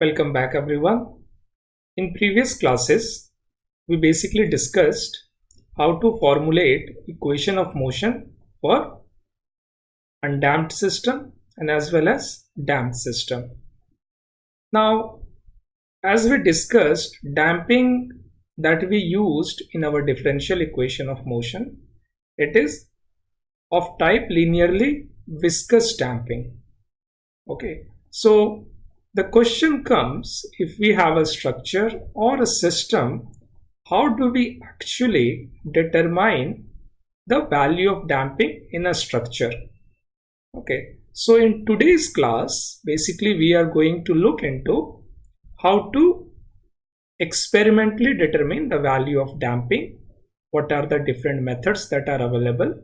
Welcome back everyone. In previous classes, we basically discussed how to formulate equation of motion for undamped system and as well as damped system. Now, as we discussed, damping that we used in our differential equation of motion, it is of type linearly viscous damping. Okay, so the question comes if we have a structure or a system, how do we actually determine the value of damping in a structure? Okay, so in today's class, basically we are going to look into how to experimentally determine the value of damping. What are the different methods that are available?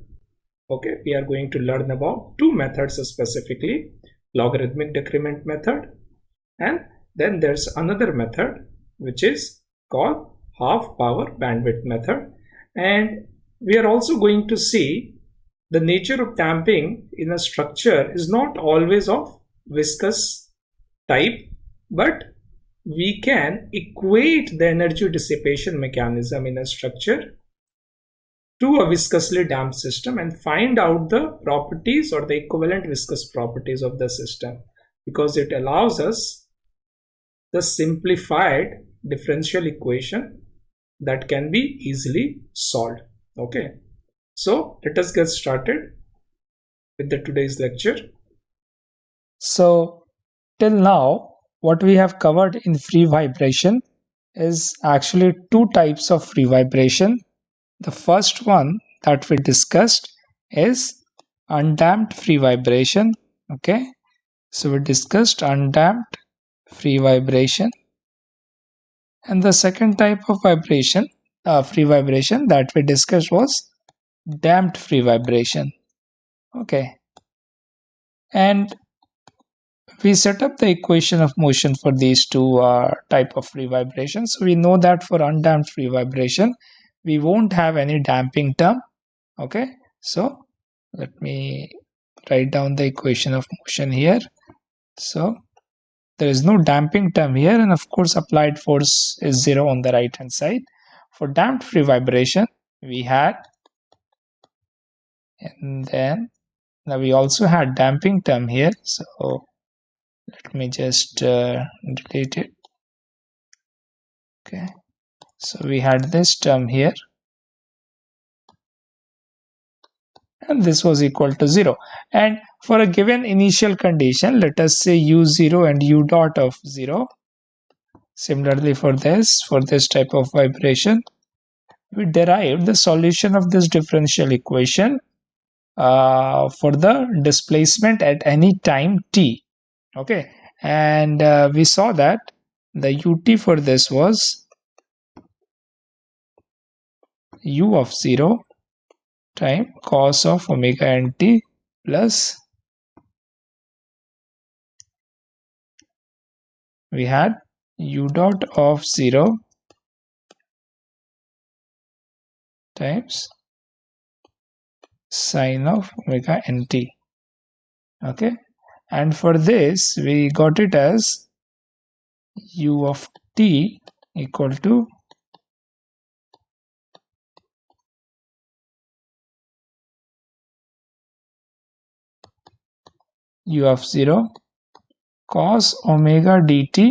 Okay, we are going to learn about two methods specifically, logarithmic decrement method and then there's another method which is called half power bandwidth method. And we are also going to see the nature of damping in a structure is not always of viscous type but we can equate the energy dissipation mechanism in a structure to a viscously damped system and find out the properties or the equivalent viscous properties of the system because it allows us the simplified differential equation that can be easily solved. Okay. So let us get started with the today's lecture. So till now what we have covered in free vibration is actually two types of free vibration. The first one that we discussed is undamped free vibration. Okay. So we discussed undamped free vibration. And the second type of vibration uh, free vibration that we discussed was damped free vibration. Okay. And we set up the equation of motion for these two uh, type of free vibrations. So we know that for undamped free vibration we won't have any damping term. Okay. So let me write down the equation of motion here. So there is no damping term here and of course applied force is zero on the right hand side. For damped free vibration we had and then now we also had damping term here so let me just uh, delete it. Okay. So we had this term here and this was equal to 0 and for a given initial condition let us say u0 and u dot of 0 similarly for this for this type of vibration we derived the solution of this differential equation uh, for the displacement at any time t. Okay? And uh, we saw that the ut for this was u of 0 time cos of omega nt plus we had u dot of 0 times sine of omega nt okay? And for this we got it as u of t equal to u of 0 cos omega dt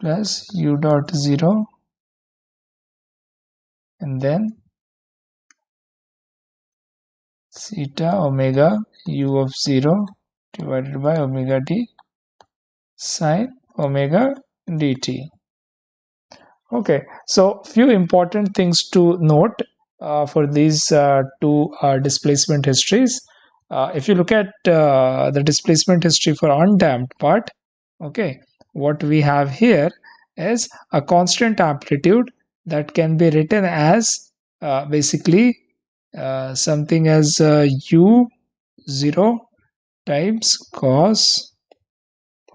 plus u dot 0 and then zeta omega u of 0 divided by omega t sine omega dt. Okay so few important things to note uh, for these uh, two uh, displacement histories uh, if you look at uh, the displacement history for undamped part okay what we have here is a constant amplitude that can be written as uh, basically uh, something as uh, u 0 times cos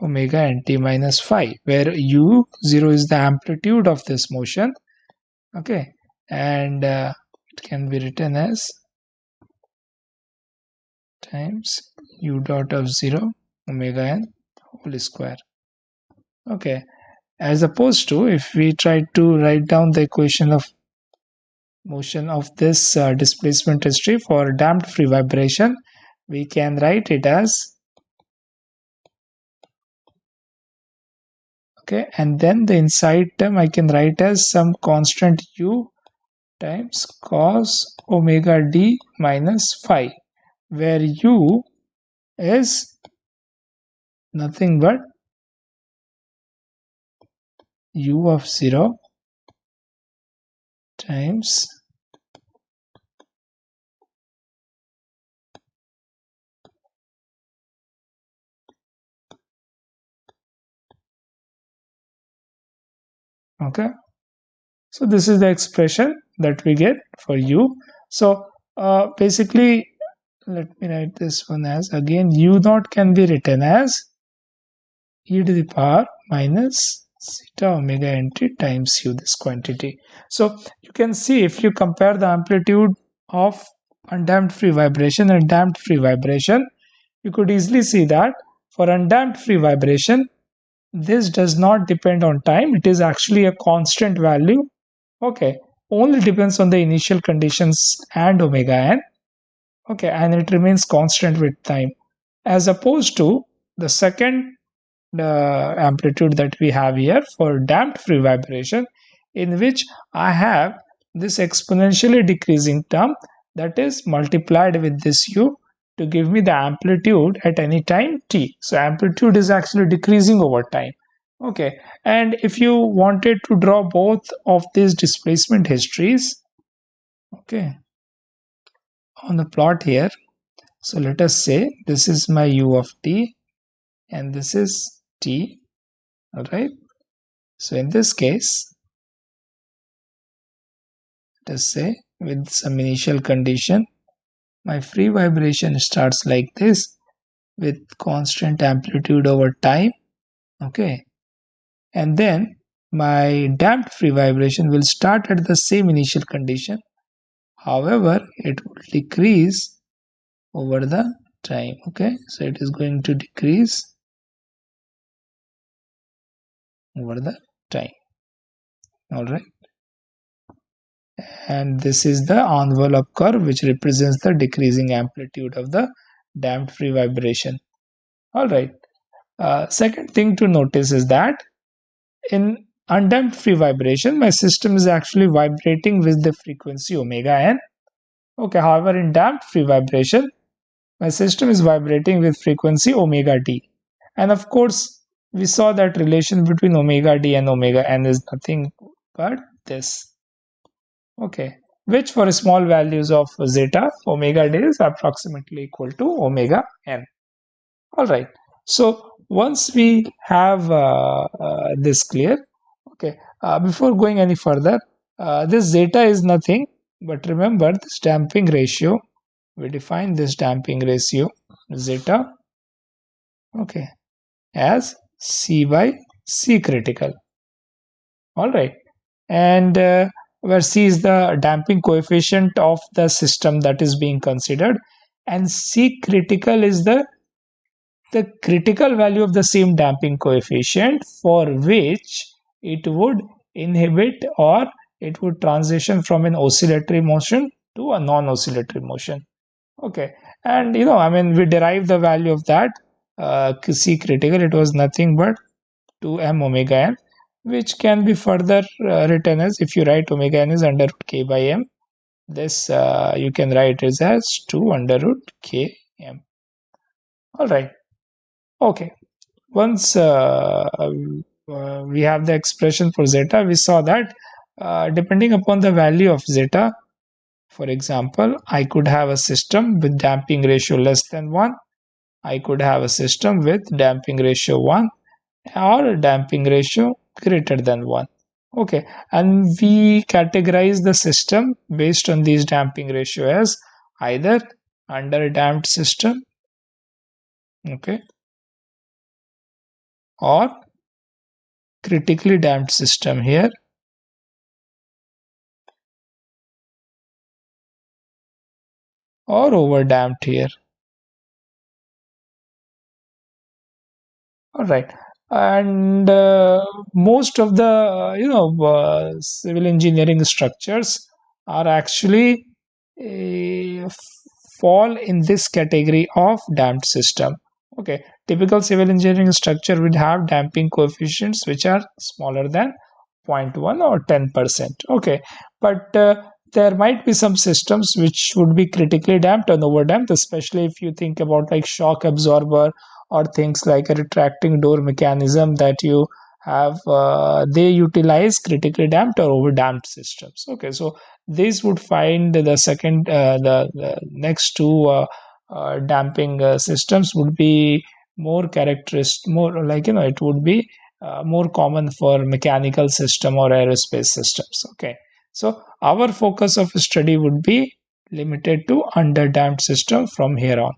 omega nt minus phi where u 0 is the amplitude of this motion okay and uh, it can be written as times u dot of 0 omega n whole square. Okay. As opposed to if we try to write down the equation of motion of this uh, displacement history for damped free vibration we can write it as okay and then the inside term I can write as some constant u times cos omega d minus phi where u is nothing but u of 0 times okay. So this is the expression that we get for u. So uh, basically let me write this one as again u naught can be written as e to the power minus zeta omega nt times u this quantity. So you can see if you compare the amplitude of undamped free vibration and damped free vibration you could easily see that for undamped free vibration this does not depend on time. It is actually a constant value. Okay only depends on the initial conditions and omega n okay and it remains constant with time. As opposed to the second uh, amplitude that we have here for damped free vibration in which I have this exponentially decreasing term that is multiplied with this u to give me the amplitude at any time t. So amplitude is actually decreasing over time. Okay and if you wanted to draw both of these displacement histories okay on the plot here. So let us say this is my u of t and this is t all right so in this case let us say with some initial condition my free vibration starts like this with constant amplitude over time okay? And then my damped free vibration will start at the same initial condition however it will decrease over the time okay? So it is going to decrease over the time all right and this is the envelope curve which represents the decreasing amplitude of the damped free vibration all right uh, second thing to notice is that in undamped free vibration my system is actually vibrating with the frequency omega n. Okay however in damped free vibration my system is vibrating with frequency omega d and of course we saw that relation between omega d and omega n is nothing but this. Okay which for small values of zeta omega d is approximately equal to omega n. All right so once we have uh, uh, this clear okay. Uh, before going any further uh, this zeta is nothing but remember this damping ratio. We define this damping ratio zeta okay as c by c critical. All right. And uh, where C is the damping coefficient of the system that is being considered and C critical is the the critical value of the same damping coefficient for which it would inhibit or it would transition from an oscillatory motion to a non-oscillatory motion. Okay. And you know i mean we derive the value of that uh, c critical. It was nothing but 2m omega n which can be further uh, written as if you write omega n is under root k by m this uh, you can write it as 2 under root k m. All right. Okay. Once uh, uh, we have the expression for zeta. We saw that uh, depending upon the value of zeta for example i could have a system with damping ratio less than 1 i could have a system with damping ratio 1 or damping ratio greater than 1 okay. And we categorize the system based on these damping ratio as either under damped system okay or critically damped system here. Or over damped here. All right. And uh, most of the you know uh, civil engineering structures are actually uh, fall in this category of damped system. Okay typical civil engineering structure would have damping coefficients which are smaller than 0.1 or 10 percent. Okay. But uh, there might be some systems which would be critically damped and overdamped, especially if you think about like shock absorber or things like a retracting door mechanism that you have uh, they utilize critically damped or over damped systems. Okay. So these would find the second uh, the, the, next two uh, uh damping uh, systems would be more characteristic more like you know it would be uh, more common for mechanical system or aerospace systems okay? So our focus of study would be limited to under damped system from here on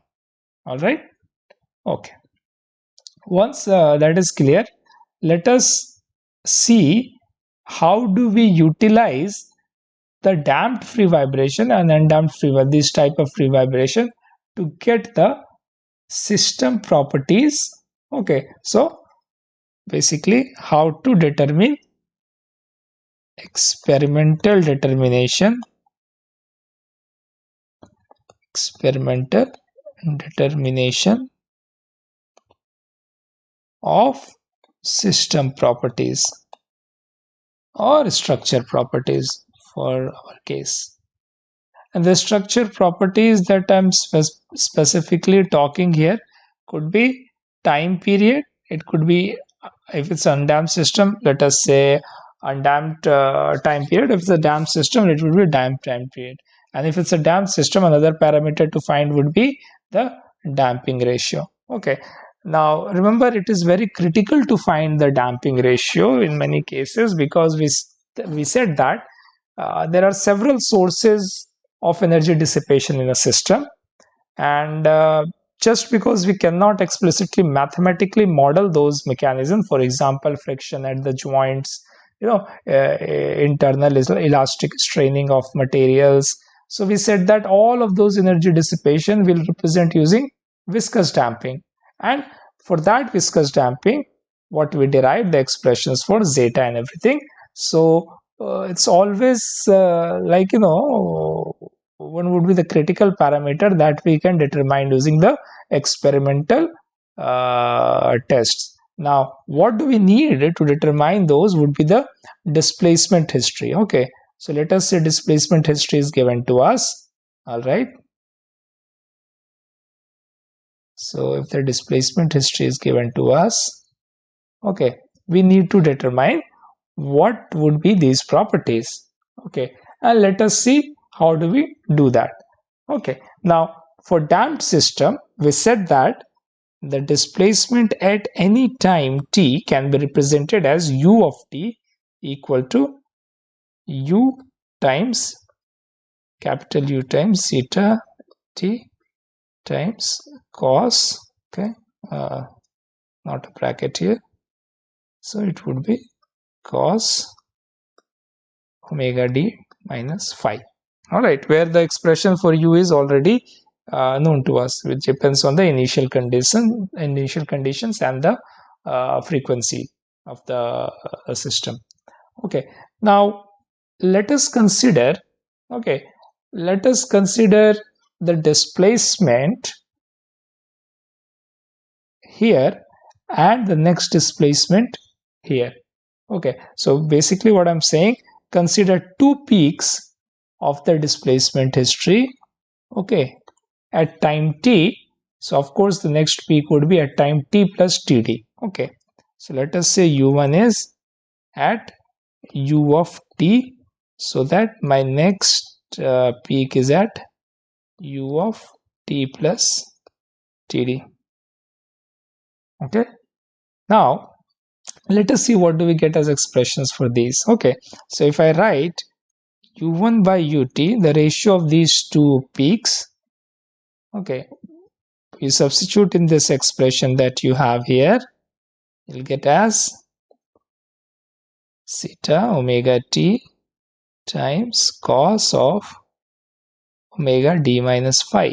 all right? Okay. Once uh, that is clear, let us see how do we utilize the damped free vibration and undamped free vibration, this type of free vibration to get the system properties okay so basically how to determine experimental determination experimental determination of system properties or structure properties for our case. And the structure properties that I'm spe specifically talking here could be time period. It could be if it's undamped system, let us say undamped uh, time period. If it's a damped system, it would be damped time period. And if it's a damped system, another parameter to find would be the damping ratio. Okay, now, remember, it is very critical to find the damping ratio in many cases because we, we said that uh, there are several sources of energy dissipation in a system. And uh, just because we cannot explicitly mathematically model those mechanisms, for example, friction at the joints, you know, uh, internal elastic straining of materials. So we said that all of those energy dissipation will represent using viscous damping and for that viscous damping what we derive the expressions for zeta and everything so uh, it's always uh, like you know one would be the critical parameter that we can determine using the experimental uh, tests. Now what do we need to determine those would be the displacement history. Okay so let us say displacement history is given to us. All right. So if the displacement history is given to us okay we need to determine what would be these properties. Okay and let us see how do we do that? Okay. Now for damped system we said that the displacement at any time t can be represented as u of t equal to u times capital U times zeta t times cos okay uh, not a bracket here. So it would be cos omega d minus phi all right where the expression for u is already uh, known to us which depends on the initial condition initial conditions and the uh, frequency of the uh, system. Okay now let us consider okay let us consider the displacement here and the next displacement here. Okay so basically what i'm saying consider two peaks of the displacement history. Okay. At time t so of course the next peak would be at time t plus td. Okay. So let us say u1 is at u of t so that my next uh, peak is at u of t plus td. Okay. Now let us see what do we get as expressions for these. Okay. So if i write u1 by ut the ratio of these two peaks okay you substitute in this expression that you have here you'll get as zeta omega t times cos of omega d minus phi.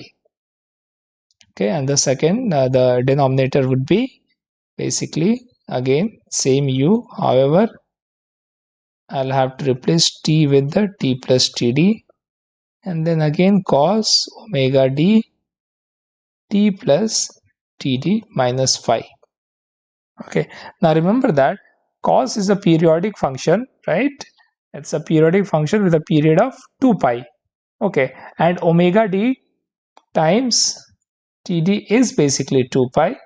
Okay and the second uh, the denominator would be basically again same u however I'll have to replace t with the t plus td and then again cos omega d t plus td minus phi. Okay. Now remember that cos is a periodic function right? It's a periodic function with a period of 2 pi. Okay. And omega d times td is basically 2 pi.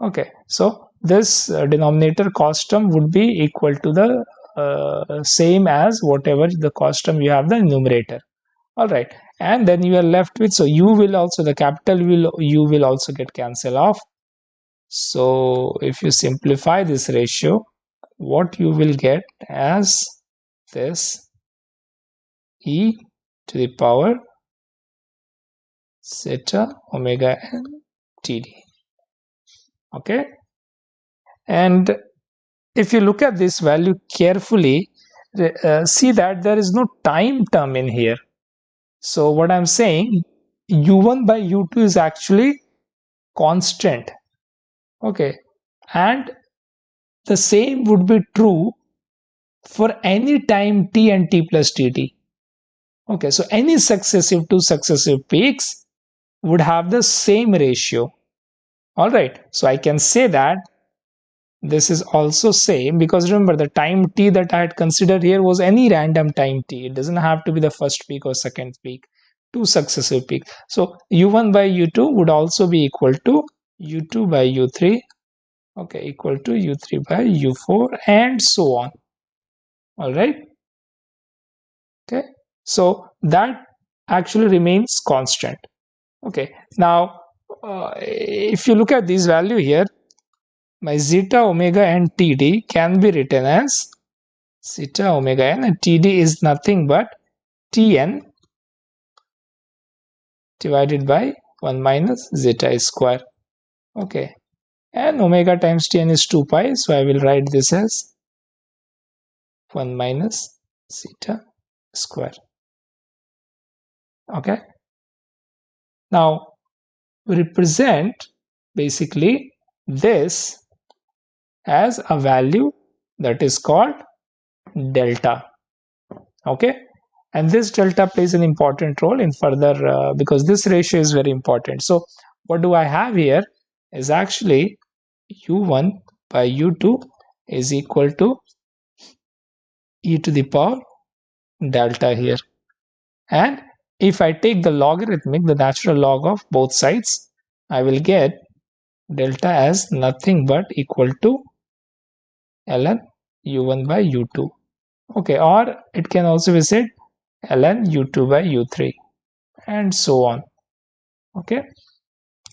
Okay. So this uh, denominator cos term would be equal to the Uh, same as whatever the cos term you have the numerator. All right. And then you are left with so you will also the capital will you will also get cancelled off. So if you simplify this ratio what you will get as this e to the power zeta omega n td okay? And if you look at this value carefully uh, see that there is no time term in here. So what i'm saying u1 by u2 is actually constant. Okay. And the same would be true for any time t and t plus tt okay. So any successive two successive peaks would have the same ratio. All right. So i can say that this is also same because remember the time t that i had considered here was any random time t. It doesn't have to be the first peak or second peak two successive peaks. So u1 by u2 would also be equal to u2 by u3 okay equal to u3 by u4 and so on. All right? Okay? So that actually remains constant. Okay? Now uh, if you look at this value here my zeta omega and td can be written as zeta omega n and td is nothing but tn divided by 1 minus zeta square. Okay. And omega times tn is 2 pi so i will write this as 1 minus zeta square. Okay. Now represent basically this as a value that is called delta. Okay? And this delta plays an important role in further uh, because this ratio is very important. So what do i have here is actually u1 by u2 is equal to e to the power delta here. And if I take the logarithmic the natural log of both sides I will get delta as nothing but equal to ln u1 by u2 okay or it can also be said ln u2 by u3 and so on. Okay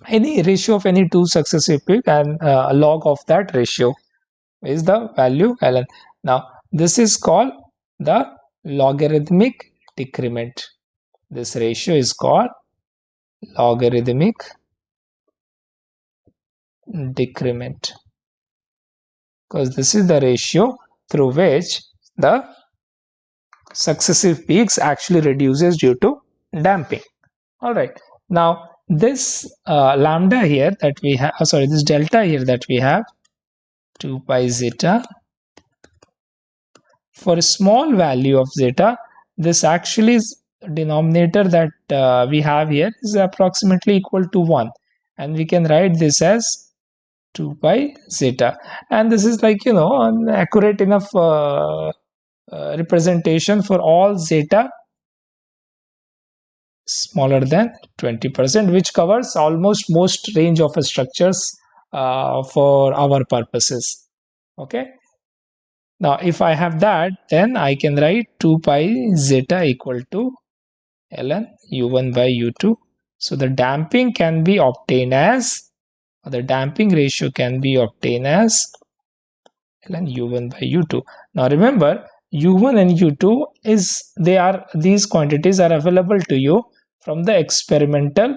any ratio of any two successive peak and uh, a log of that ratio is the value ln. Now this is called the logarithmic decrement. This ratio is called logarithmic decrement because this is the ratio through which the successive peaks actually reduces due to damping. All right. Now this uh, lambda here that we have oh, sorry this delta here that we have 2 pi zeta for a small value of zeta this actually is denominator that uh, we have here is approximately equal to 1 and we can write this as 2 pi zeta. And this is like you know an accurate enough uh, uh, representation for all zeta smaller than 20% which covers almost most range of structures uh, for our purposes. Okay? Now if I have that then I can write 2 pi zeta equal to ln u1 by u2 so the damping can be obtained as the damping ratio can be obtained as ln u1 by u2 now remember u1 and u2 is they are these quantities are available to you from the experimental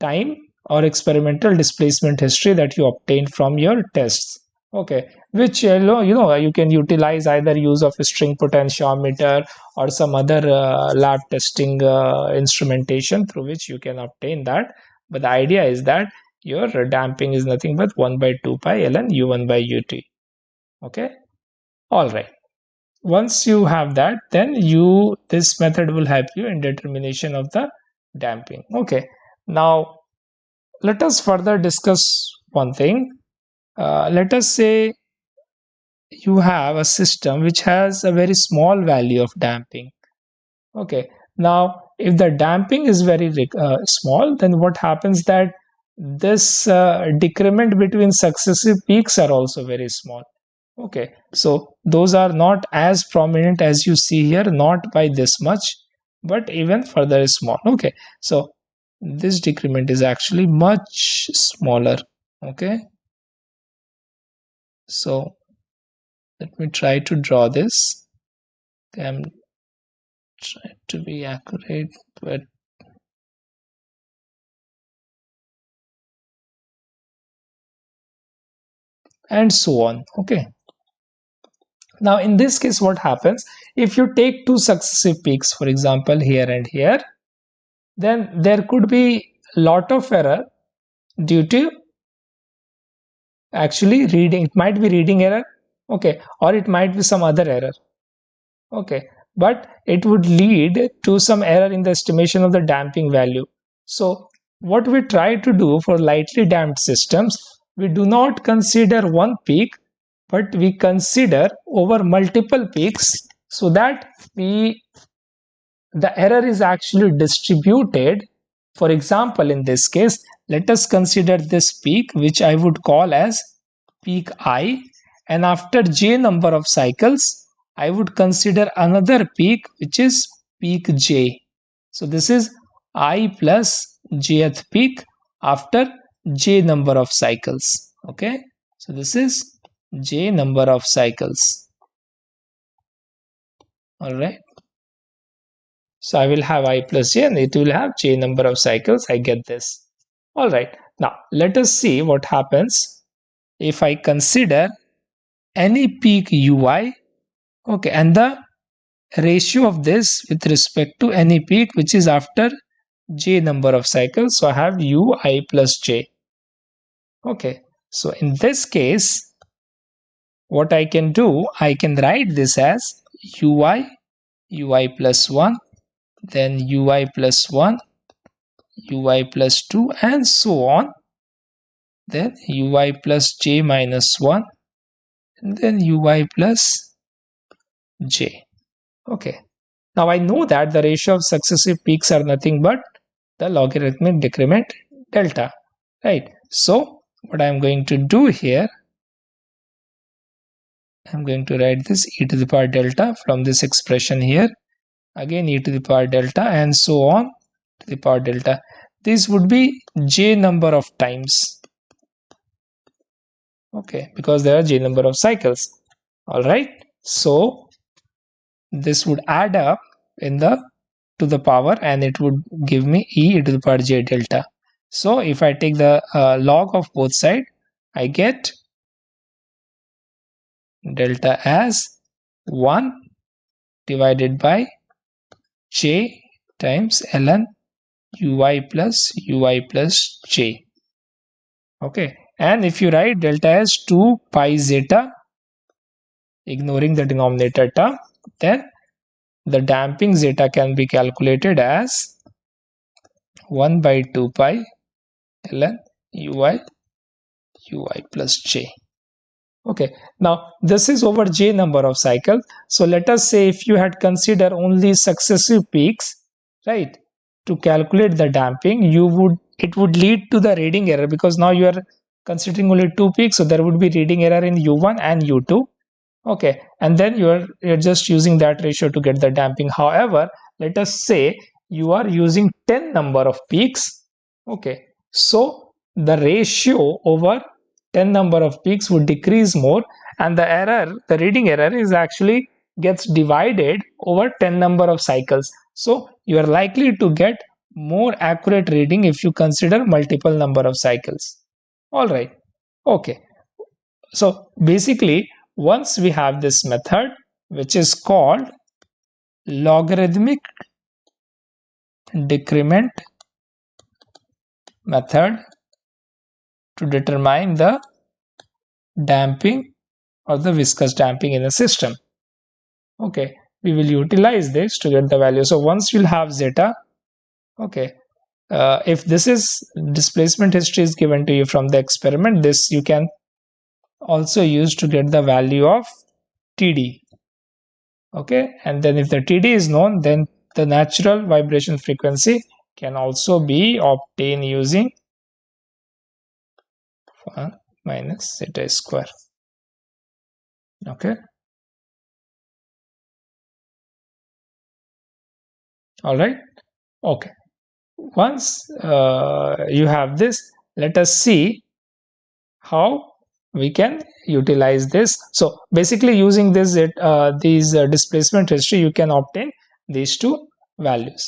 time or experimental displacement history that you obtained from your tests. Okay which you know you know you can utilize either use of a string potentiometer or some other uh, lab testing uh, instrumentation through which you can obtain that. But the idea is that your damping is nothing but 1 by 2 pi ln u1 by ut okay? All right. Once you have that then you this method will help you in determination of the damping. Okay. Now let us further discuss one thing. Uh, let us say you have a system which has a very small value of damping. Okay. Now if the damping is very uh, small then what happens that this uh, decrement between successive peaks are also very small. Okay. So those are not as prominent as you see here not by this much but even further small. Okay. So this decrement is actually much smaller. Okay. So let me try to draw this. I'm trying to be accurate but and so on okay? Now in this case what happens? If you take two successive peaks for example here and here then there could be a lot of error due to actually reading it might be reading error okay or it might be some other error okay? But it would lead to some error in the estimation of the damping value. So what we try to do for lightly damped systems we do not consider one peak but we consider over multiple peaks so that we the error is actually distributed. For example in this case let us consider this peak which i would call as peak i. And after j number of cycles i would consider another peak which is peak j. So this is i plus jth peak after j number of cycles okay so this is j number of cycles all right so I will have i plus j and it will have j number of cycles. I get this. All right. Now let us see what happens if I consider any peak ui. Okay. And the ratio of this with respect to any peak which is after j number of cycles. So I have ui plus j. Okay. So in this case, what I can do, I can write this as ui, ui plus 1 then ui plus 1 ui plus 2 and so on. Then ui plus j minus 1 and then ui plus j. Okay. Now i know that the ratio of successive peaks are nothing but the logarithmic decrement delta right? So what i'm going to do here i'm going to write this e to the power delta from this expression here. Again e to the power delta and so on to the power delta. This would be j number of times. Okay because there are j number of cycles. All right so this would add up in the to the power and it would give me e to the power j delta so if i take the uh, log of both side i get delta as 1 divided by j times ln ui plus ui plus j. Okay. And if you write delta as 2 pi zeta ignoring the denominator term then the damping zeta can be calculated as 1 by 2 pi ln ui ui plus j. Okay. Now this is over j number of cycles so let us say if you had considered only successive peaks right to calculate the damping you would it would lead to the reading error because now you are considering only two peaks. So there would be reading error in u1 and u2 okay. And then you're you're just using that ratio to get the damping. However let us say you are using 10 number of peaks. Okay so the ratio over 10 number of peaks would decrease more and the error the reading error is actually gets divided over 10 number of cycles. So you are likely to get more accurate reading if you consider multiple number of cycles. All right. Okay. So basically once we have this method which is called logarithmic decrement method to determine the damping or the viscous damping in the system. Okay, we will utilize this to get the value. So once you'll have zeta, okay, uh, if this is displacement history is given to you from the experiment, this you can also use to get the value of TD. Okay, and then if the TD is known, then the natural vibration frequency can also be obtained using 1 minus zeta square. Okay. All right. Okay. Once uh, you have this let us see how we can utilize this. So basically using this uh, these uh, displacement history you can obtain these two values.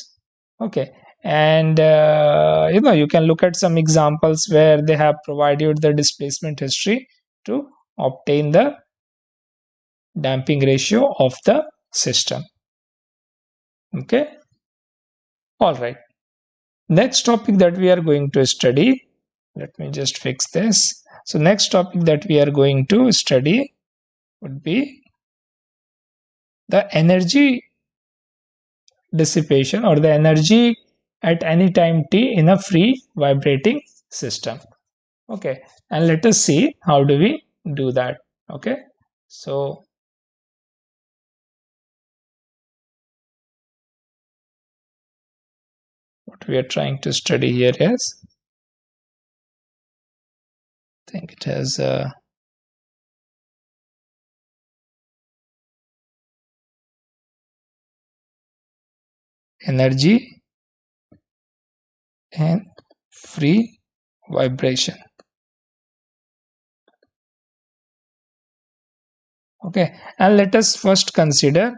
Okay and uh, you know you can look at some examples where they have provided the displacement history to obtain the damping ratio of the system. Okay? All right. Next topic that we are going to study let me just fix this. So next topic that we are going to study would be the energy dissipation or the energy at any time t in a free vibrating system. Okay. And let us see how do we do that. Okay. So what we are trying to study here is I think it has a energy and free vibration. Okay and let us first consider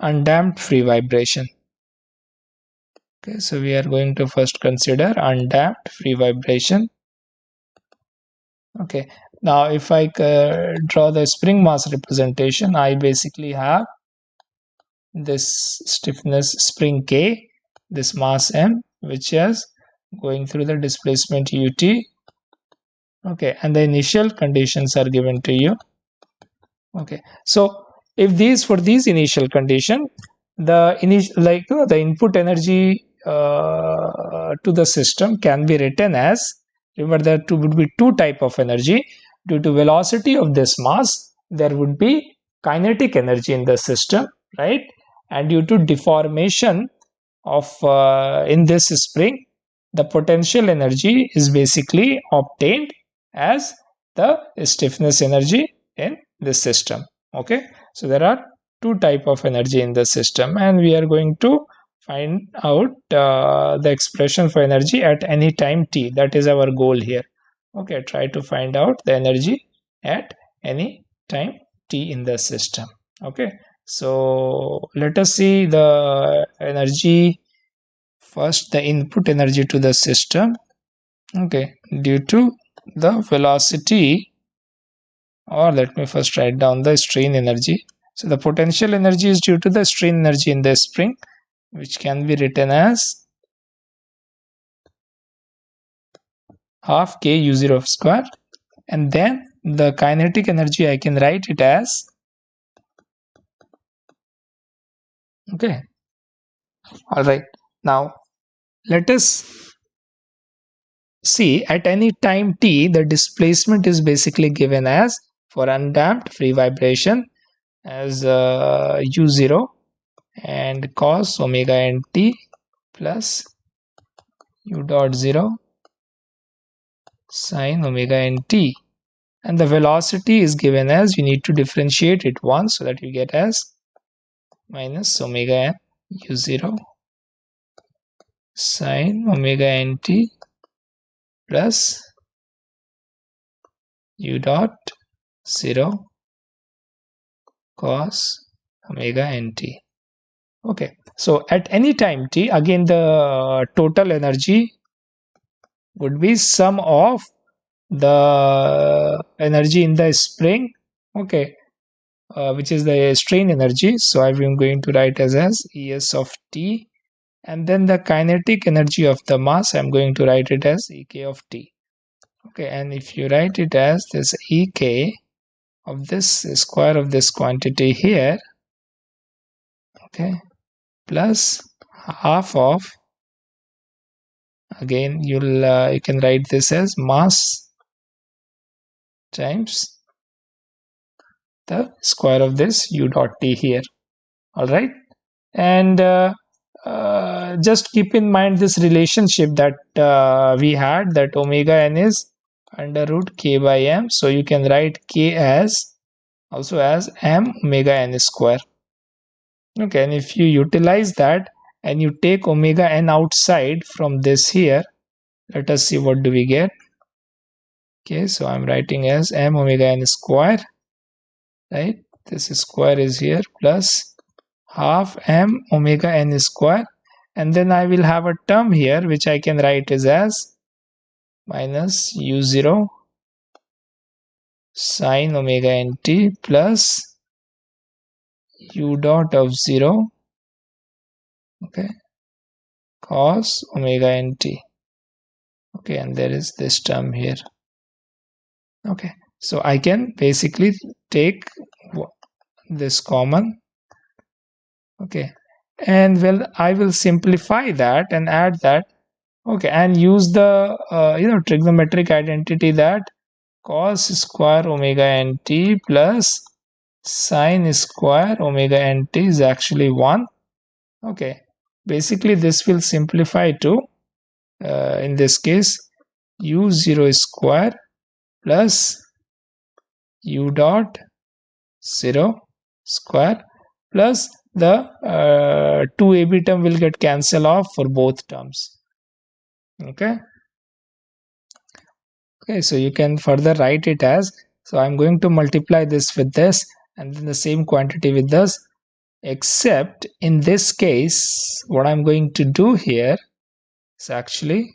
undamped free vibration. Okay so we are going to first consider undamped free vibration. Okay now if i uh, draw the spring mass representation i basically have this stiffness spring k this mass m which is going through the displacement ut. Okay and the initial conditions are given to you. Okay so if these for these initial condition the initial like you know, the input energy uh, to the system can be written as remember there two, would be two type of energy. Due to velocity of this mass there would be kinetic energy in the system right? And due to deformation of uh, in this spring the potential energy is basically obtained as the stiffness energy in this system. Okay? So there are two type of energy in the system and we are going to find out uh, the expression for energy at any time t. That is our goal here. Okay? Try to find out the energy at any time t in the system. Okay? So let us see the energy first the input energy to the system okay due to the velocity or let me first write down the strain energy. So the potential energy is due to the strain energy in the spring which can be written as half k u0 square and then the kinetic energy I can write it as okay. All right. Now let us see at any time t the displacement is basically given as for undamped free vibration as uh, u0 and cos omega n t plus u dot 0 sine omega n t. And the velocity is given as you need to differentiate it once so that you get as minus omega n u0 sine omega nt plus u dot 0 cos omega nt okay so at any time t again the total energy would be sum of the energy in the spring okay uh, which is the strain energy. So i'm going to write as as es of t and then the kinetic energy of the mass i'm going to write it as ek of t. Okay and if you write it as this ek of this square of this quantity here okay plus half of again you'll uh, you can write this as mass times the square of this u dot t here. All right? And uh, just keep in mind this relationship that uh, we had that omega n is under root k by m. So you can write k as also as m omega n square. Okay and if you utilize that and you take omega n outside from this here let us see what do we get. Okay so i'm writing as m omega n square right? This square is here plus half m omega n square and then I will have a term here which I can write is as minus u0 sine omega nt plus u dot of 0 okay cos omega nt okay and there is this term here. Okay so I can basically take this common okay and well I will simplify that and add that. Okay and use the uh, you know trigonometric identity that cos square omega nt plus sine square omega nt is actually 1 okay basically this will simplify to uh, in this case u0 square plus u dot 0 square plus the uh, 2ab term will get cancelled off for both terms. Okay? Okay so you can further write it as so i'm going to multiply this with this and then the same quantity with this except in this case what i'm going to do here is actually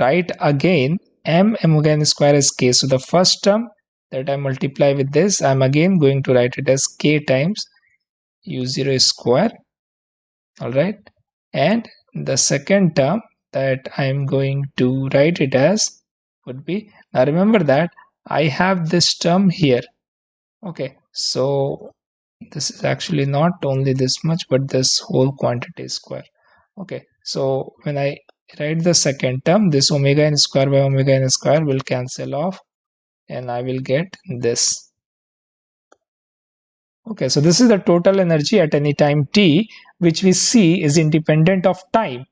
write again m m again square is k. So the first term that i multiply with this i'm again going to write it as k times u0 square all right and the second term that I'm going to write it as would be now remember that I have this term here okay? So this is actually not only this much but this whole quantity square okay? So when I write the second term this omega n square by omega n square will cancel off and I will get this Okay, so this is the total energy at any time t, which we see is independent of time.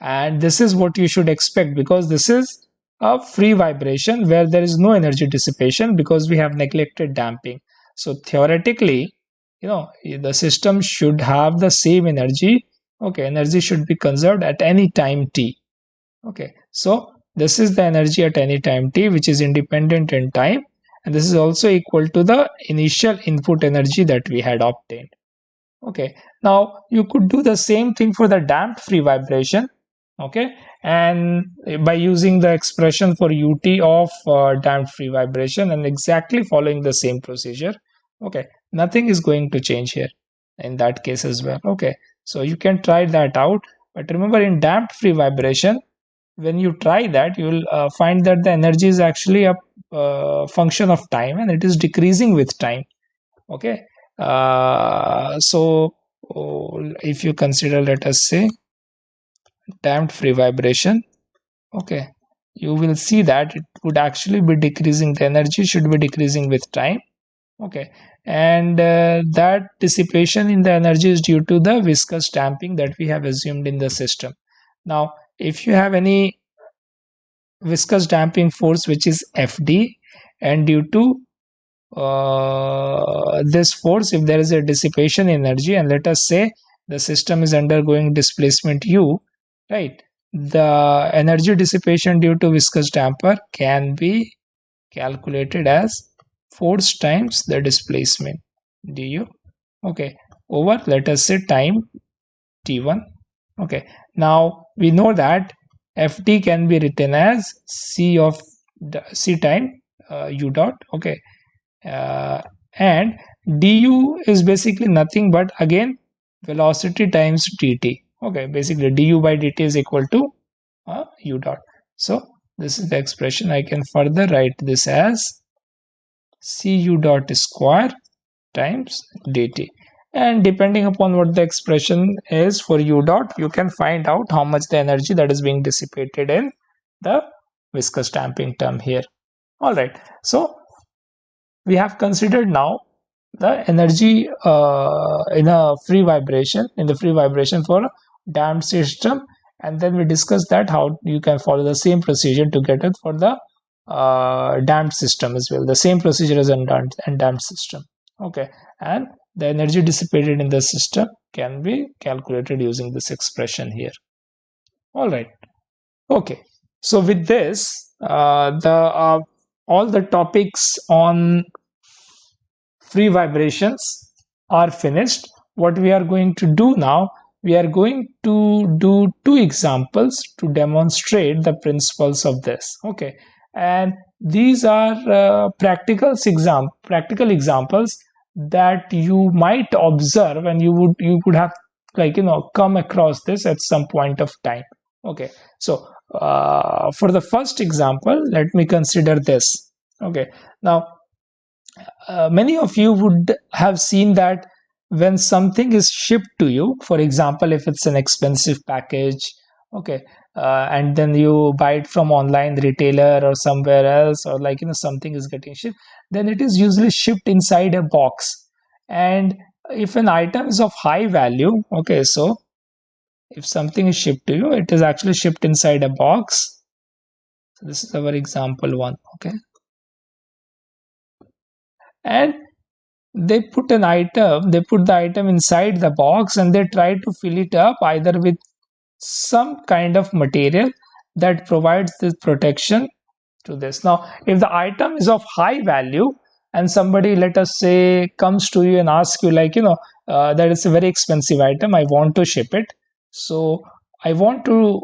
And this is what you should expect because this is a free vibration where there is no energy dissipation because we have neglected damping. So theoretically, you know, the system should have the same energy. Okay, energy should be conserved at any time t. Okay, so this is the energy at any time t, which is independent in time and this is also equal to the initial input energy that we had obtained. Okay. Now you could do the same thing for the damped free vibration. Okay. And by using the expression for ut of uh, damped free vibration and exactly following the same procedure. Okay. Nothing is going to change here in that case as well. Okay. So you can try that out. But remember in damped free vibration when you try that you will uh, find that the energy is actually a uh, function of time and it is decreasing with time. Okay? Uh, so oh, if you consider let us say damped free vibration okay you will see that it would actually be decreasing the energy should be decreasing with time. Okay? And uh, that dissipation in the energy is due to the viscous damping that we have assumed in the system. Now if you have any viscous damping force which is Fd and due to uh, this force if there is a dissipation energy and let us say the system is undergoing displacement u right the energy dissipation due to viscous damper can be calculated as force times the displacement. Du okay. Over let us say time t1 okay. Now we know that ft can be written as c of the c time uh, u dot okay. Uh, and du is basically nothing but again velocity times dt okay. Basically du by dt is equal to uh, u dot. So this is the expression. I can further write this as cu dot square times dt and depending upon what the expression is for u dot you can find out how much the energy that is being dissipated in the viscous damping term here. All right. So we have considered now the energy uh, in a free vibration in the free vibration for a damped system and then we discussed that how you can follow the same procedure to get it for the uh, damped system as well. The same procedure as a damped, damped system. Okay. And the energy dissipated in the system can be calculated using this expression here. All right. Okay. So with this uh, the uh, all the topics on free vibrations are finished. What we are going to do now we are going to do two examples to demonstrate the principles of this. Okay. And these are uh, practical exam practical examples that you might observe and you would you could have like you know come across this at some point of time. Okay. So uh, for the first example let me consider this. Okay. Now uh, many of you would have seen that when something is shipped to you for example if it's an expensive package okay. Uh, and then you buy it from online retailer or somewhere else or like you know something is getting shipped then it is usually shipped inside a box. And if an item is of high value okay so if something is shipped to you it is actually shipped inside a box. So this is our example one okay. And they put an item they put the item inside the box and they try to fill it up either with some kind of material that provides this protection to this. Now if the item is of high value and somebody let us say comes to you and asks you like you know uh, that is a very expensive item i want to ship it. So i want to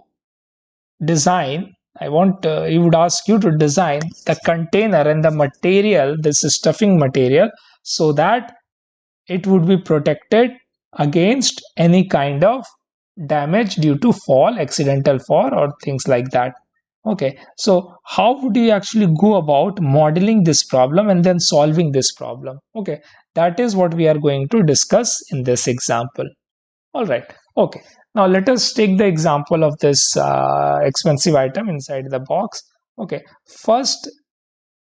design i want uh, he would ask you to design the container and the material this is stuffing material so that it would be protected against any kind of damage due to fall accidental fall or things like that. Okay so how would you actually go about modeling this problem and then solving this problem? Okay that is what we are going to discuss in this example. All right okay now let us take the example of this uh, expensive item inside the box. Okay first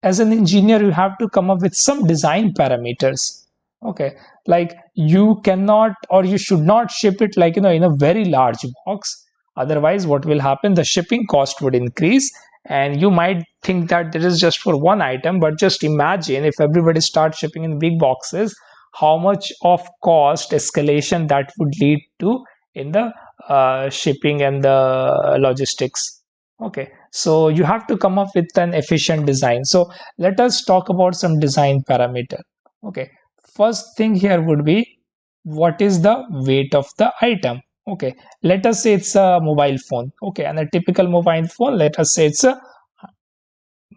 as an engineer you have to come up with some design parameters. Okay like you cannot or you should not ship it like you know in a very large box. Otherwise what will happen? The shipping cost would increase and you might think that this is just for one item but just imagine if everybody starts shipping in big boxes how much of cost escalation that would lead to in the uh, shipping and the logistics. Okay so you have to come up with an efficient design. So let us talk about some design parameter. Okay first thing here would be what is the weight of the item? Okay let us say it's a mobile phone. Okay and a typical mobile phone let us say it's a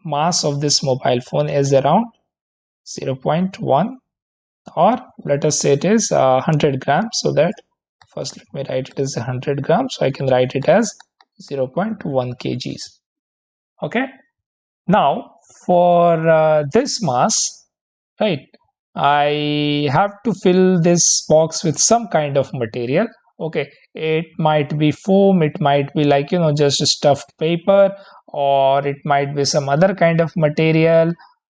mass of this mobile phone is around 0.1 or let us say it is uh, 100 grams. So that first let me write it as 100 grams so i can write it as 0.1 kgs. Okay now for uh, this mass right I have to fill this box with some kind of material. Okay it might be foam it might be like you know just stuffed paper or it might be some other kind of material.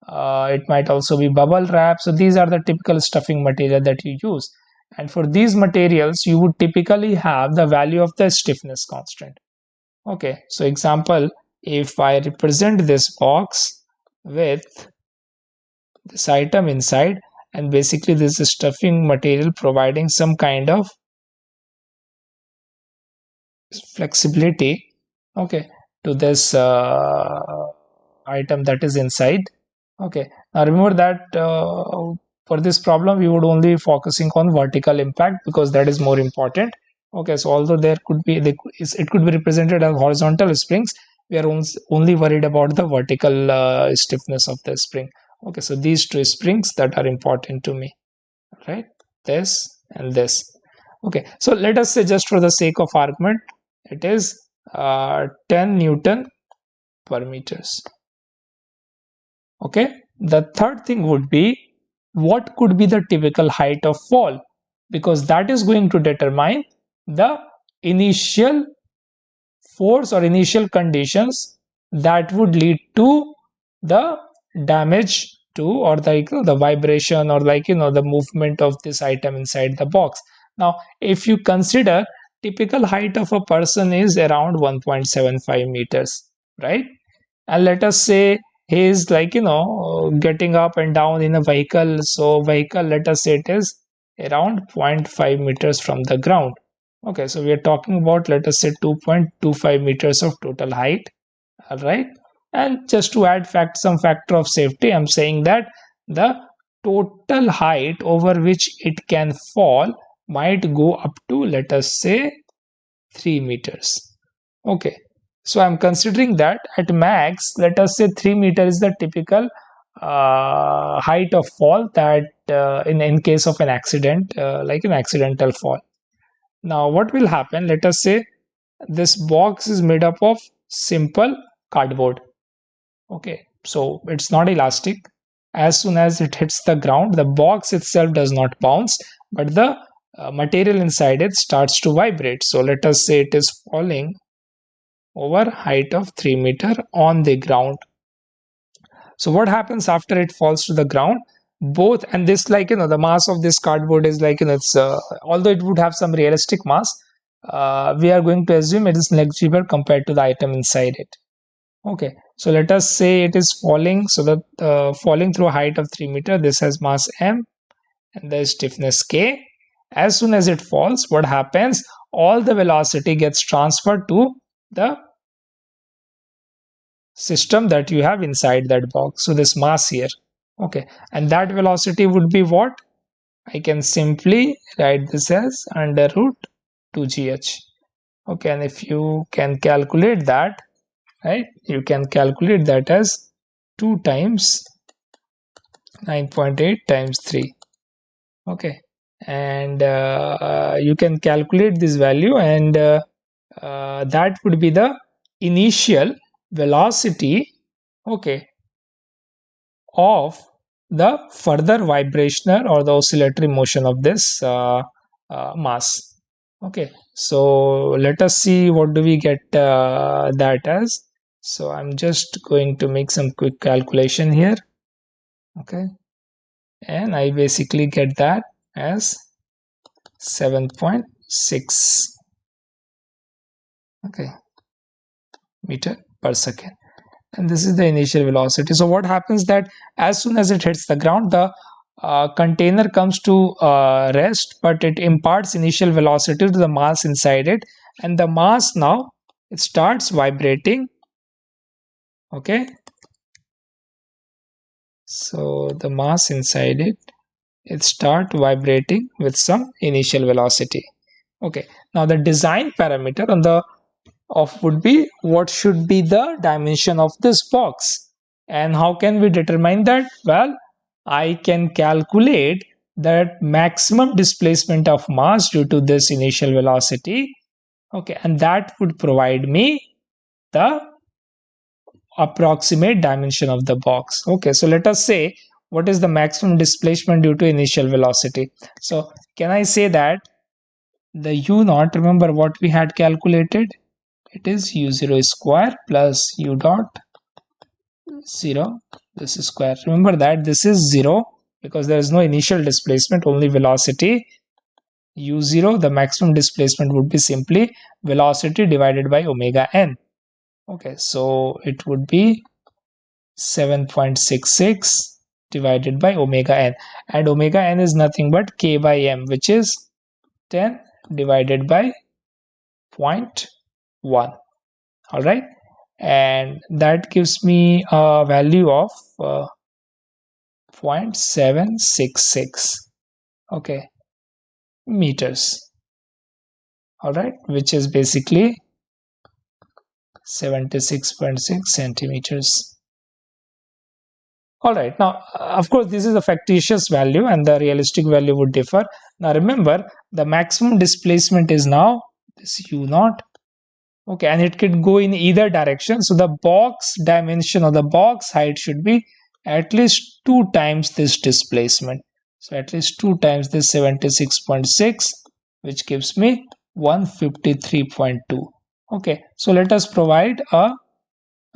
Uh, it might also be bubble wrap. So these are the typical stuffing material that you use. And for these materials you would typically have the value of the stiffness constant. Okay so example if I represent this box with this item inside and basically this is stuffing material providing some kind of flexibility okay to this uh, item that is inside okay. Now remember that uh, for this problem we would only focusing on vertical impact because that is more important okay. So although there could be it could be represented as horizontal springs we are only worried about the vertical uh, stiffness of the spring okay so these two springs that are important to me. Right? This and this. Okay so let us say just for the sake of argument it is uh, 10 newton per meters. Okay, the third thing would be what could be the typical height of fall? Because that is going to determine the initial force or initial conditions that would lead to the damage to or like the vibration or like you know the movement of this item inside the box. Now if you consider typical height of a person is around 1.75 meters right? And let us say he is like you know getting up and down in a vehicle. So vehicle let us say it is around 0.5 meters from the ground. Okay so we are talking about let us say 2.25 meters of total height. All right and just to add fact some factor of safety i'm saying that the total height over which it can fall might go up to let us say 3 meters. Okay. So i'm considering that at max let us say 3 meter is the typical uh, height of fall that uh, in in case of an accident uh, like an accidental fall. Now what will happen? Let us say this box is made up of simple cardboard okay so it's not elastic. As soon as it hits the ground the box itself does not bounce but the uh, material inside it starts to vibrate. So let us say it is falling over height of 3 meter on the ground. So what happens after it falls to the ground? Both and this like you know the mass of this cardboard is like you know it's uh, although it would have some realistic mass uh, we are going to assume it is negligible compared to the item inside it. Okay so let us say it is falling so that uh, falling through a height of 3 meter this has mass m and the stiffness k. As soon as it falls what happens? All the velocity gets transferred to the system that you have inside that box. So this mass here okay. And that velocity would be what? I can simply write this as under root 2gh okay. And if you can calculate that right? You can calculate that as 2 times 9.8 times 3 okay. And uh, you can calculate this value and uh, uh, that would be the initial velocity okay of the further vibrational or the oscillatory motion of this uh, uh, mass. Okay. So let us see what do we get uh, that as so i'm just going to make some quick calculation here okay? And i basically get that as 7.6 okay meter per second. And this is the initial velocity. So what happens that as soon as it hits the ground the uh, container comes to uh, rest but it imparts initial velocity to the mass inside it. And the mass now it starts vibrating okay? So the mass inside it it start vibrating with some initial velocity. Okay? Now the design parameter on the of would be what should be the dimension of this box. And how can we determine that? Well i can calculate that maximum displacement of mass due to this initial velocity. Okay? And that would provide me the approximate dimension of the box. Okay so let us say what is the maximum displacement due to initial velocity? So can i say that the u naught remember what we had calculated? It is u0 square plus u dot 0 this is square. Remember that this is 0 because there is no initial displacement only velocity. u0 the maximum displacement would be simply velocity divided by omega n okay so it would be 7.66 divided by omega n. And omega n is nothing but k by m which is 10 divided by 0.1 all right and that gives me a value of uh, 0.766 okay meters. All right which is basically 76.6 centimeters. All right. Now of course this is a factitious value and the realistic value would differ. Now remember the maximum displacement is now this u naught. Okay and it can go in either direction. So the box dimension or the box height should be at least two times this displacement. So at least two times this 76.6 which gives me 153.2 okay so let us provide a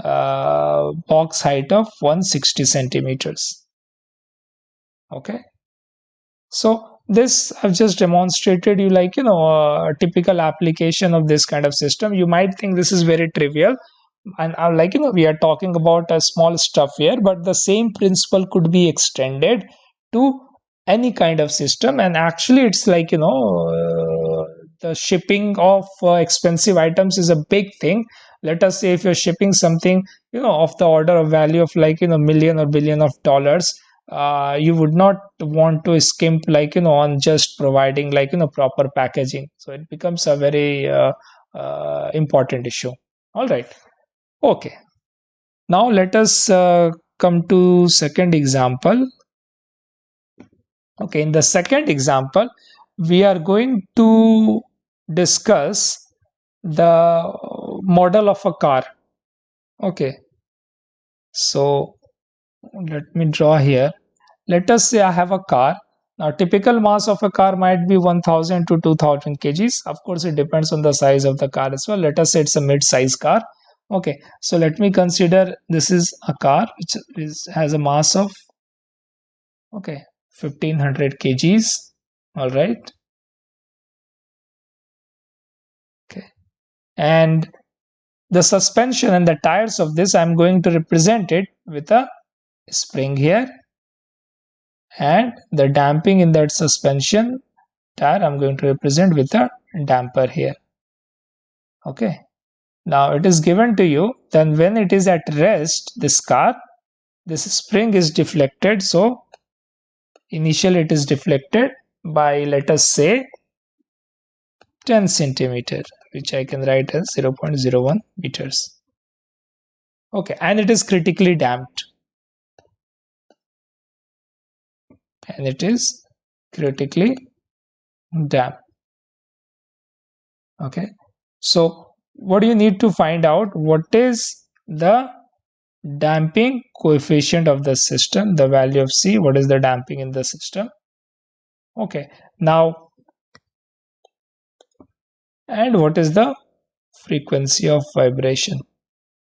uh, box height of 160 centimeters. Okay so this I've just demonstrated you like you know a typical application of this kind of system. You might think this is very trivial and I'm like you know we are talking about a small stuff here but the same principle could be extended to any kind of system and actually it's like you know uh, the shipping of uh, expensive items is a big thing. Let us say if you're shipping something you know of the order of value of like you know million or billion of dollars uh, you would not want to skimp like you know on just providing like you know proper packaging. So it becomes a very uh, uh, important issue. All right. Okay. Now let us uh, come to second example. Okay. In the second example we are going to discuss the model of a car. Okay. So let me draw here. Let us say i have a car. Now typical mass of a car might be 1000 to 2000 kgs. Of course it depends on the size of the car as well. Let us say it's a mid-size car. Okay. So let me consider this is a car which is has a mass of okay 1500 kgs. All right and the suspension and the tires of this i'm going to represent it with a spring here. And the damping in that suspension tire I'm going to represent with a damper here. Okay. Now it is given to you. Then when it is at rest this car this spring is deflected. So initially it is deflected by let us say 10 centimeter which I can write as 0.01 meters. Okay and it is critically damped. And it is critically damped. Okay so what do you need to find out? What is the damping coefficient of the system? The value of c what is the damping in the system? Okay now and what is the frequency of vibration?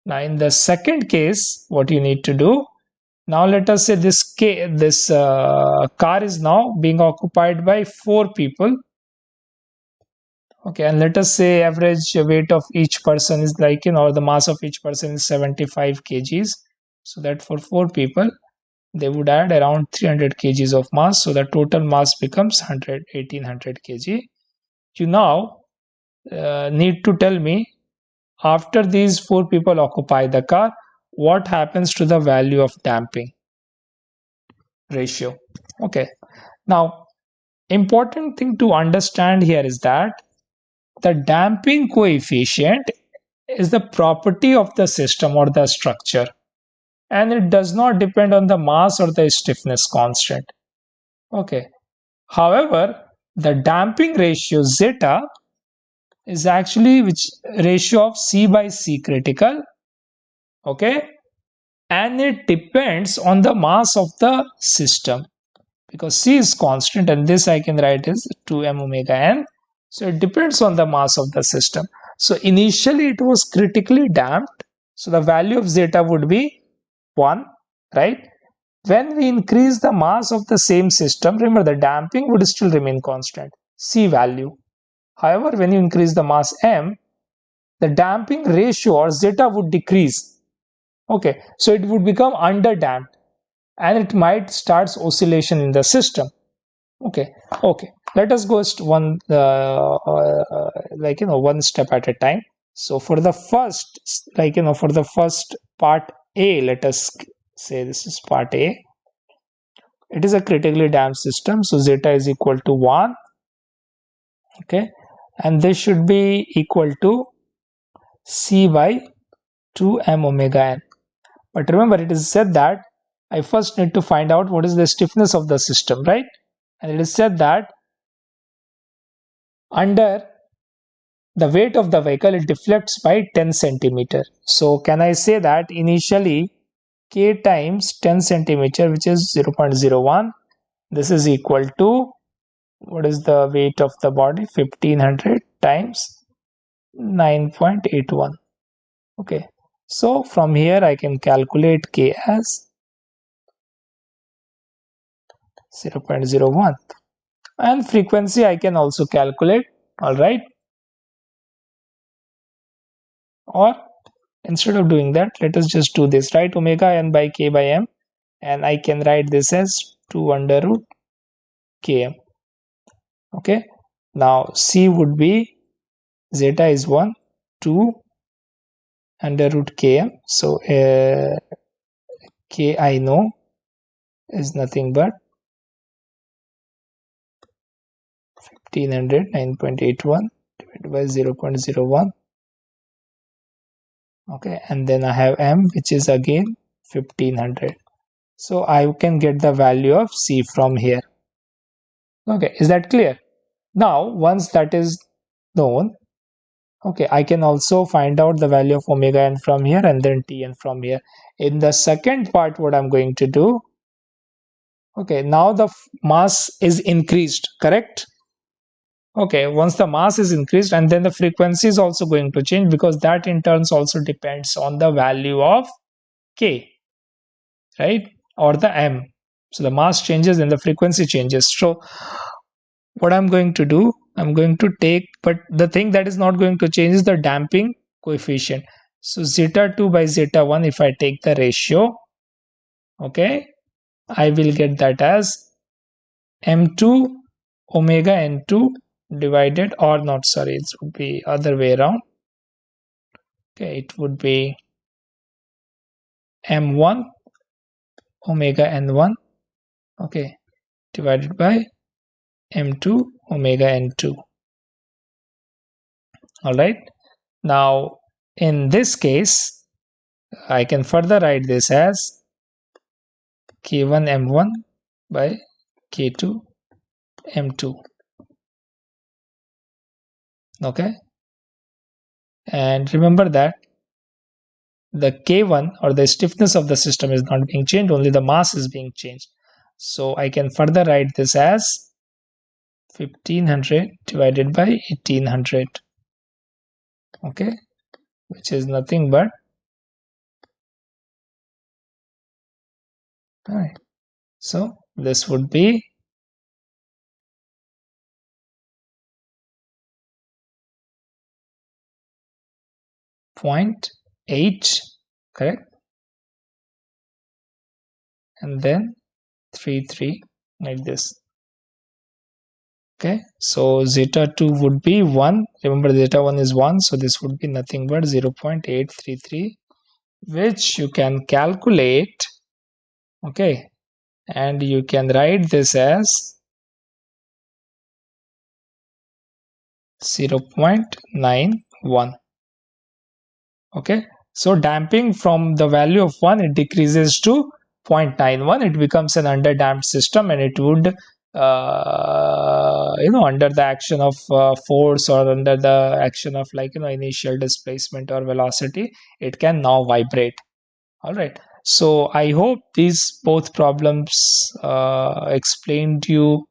Now in the second case what you need to do now let us say this this uh, car is now being occupied by four people. Okay and let us say average weight of each person is like you know the mass of each person is 75 kgs. So that for four people they would add around 300 kgs of mass. So the total mass becomes 100 1800 kg. You now uh, need to tell me after these four people occupy the car what happens to the value of damping ratio? Okay. Now important thing to understand here is that the damping coefficient is the property of the system or the structure and it does not depend on the mass or the stiffness constant. Okay. However the damping ratio zeta is actually which ratio of c by c critical okay? And it depends on the mass of the system because c is constant and this i can write as 2m omega n. So it depends on the mass of the system. So initially it was critically damped. So the value of zeta would be 1 right? When we increase the mass of the same system remember the damping would still remain constant. C value however when you increase the mass m the damping ratio or zeta would decrease. Okay so it would become under damped and it might starts oscillation in the system. Okay okay let us go one uh, uh, like you know one step at a time. So for the first like you know for the first part a let us say this is part a. It is a critically damped system so zeta is equal to 1 okay and this should be equal to c by 2 m omega n but remember, it is said that I first need to find out what is the stiffness of the system, right? And it is said that under the weight of the vehicle it deflects by 10 centimeter so can i say that initially k times 10 centimeter which is 0.01 this is equal to what is the weight of the body? 1500 times 9.81 okay. So from here i can calculate k as 0.01 and frequency I can also calculate. All right. Or instead of doing that let us just do this. Right omega n by k by m. And I can write this as 2 under root km okay. Now c would be zeta is 1 2 under root km so uh, k I know is nothing but 1500 9.81 divided by 0.01 okay. And then I have m which is again 1500 so I can get the value of c from here. Okay. Is that clear now once that is known okay I can also find out the value of omega n from here and then tn from here. In the second part what I'm going to do okay now the mass is increased correct? Okay once the mass is increased and then the frequency is also going to change because that in turns also depends on the value of k right? Or the m. So the mass changes and the frequency changes. So what i'm going to do i'm going to take but the thing that is not going to change is the damping coefficient. So zeta 2 by zeta 1 if i take the ratio okay i will get that as m2 omega n2 divided or not sorry it would be other way around. Okay it would be m1 omega n1 okay divided by m2 omega n2 all right. Now in this case i can further write this as k1 m1 by k2 m2 okay. And remember that the k1 or the stiffness of the system is not being changed only the mass is being changed. So i can further write this as 1500 divided by 1800 okay which is nothing but all right so this would be 0.8 correct and then 3 3 like this okay so zeta 2 would be 1 remember zeta 1 is 1 so this would be nothing but 0 0.833 which you can calculate okay and you can write this as 0 0.91 okay. So damping from the value of 1 it decreases to 0.91 it becomes an underdamped system and it would uh, you know under the action of uh, force or under the action of like you know initial displacement or velocity it can now vibrate. All right. So i hope these both problems uh, explained you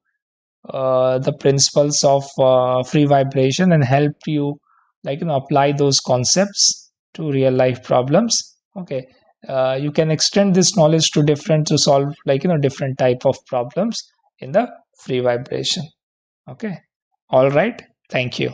uh, the principles of uh, free vibration and helped you like you know apply those concepts to real life problems. Okay. Uh, you can extend this knowledge to different to solve like you know different type of problems in the free vibration. Okay? All right. Thank you